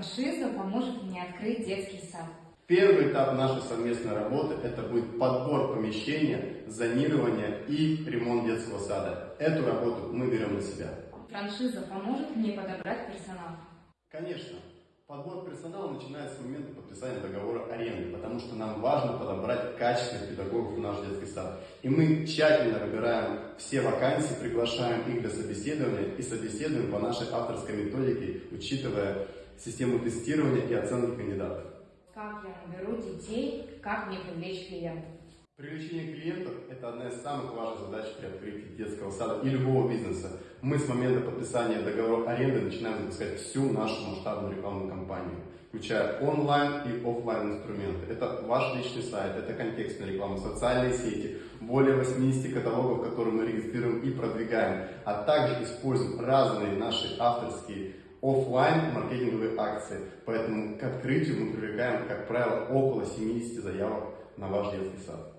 Франшиза поможет мне открыть детский сад. Первый этап нашей совместной работы – это будет подбор помещения, зонирование и ремонт детского сада. Эту работу мы берем на себя. Франшиза поможет мне подобрать персонал. Конечно, подбор персонала начинается с момента подписания договора аренды, потому что нам важно подобрать качественных педагогов в наш детский сад. И мы тщательно выбираем все вакансии, приглашаем их для собеседования и собеседуем по нашей авторской методике, учитывая систему тестирования и оценки кандидатов. Как я наберу детей, как мне привлечь клиентов. Привлечение клиентов – это одна из самых важных задач при открытии детского сада и любого бизнеса. Мы с момента подписания договора аренды начинаем запускать всю нашу масштабную рекламную кампанию, включая онлайн и офлайн инструменты. Это ваш личный сайт, это контекстная реклама, социальные сети, более 80 каталогов, которые мы регистрируем и продвигаем, а также используем разные наши авторские офлайн маркетинговые акции. Поэтому к открытию мы привлекаем, как правило, около 70 заявок на ваш детский сад.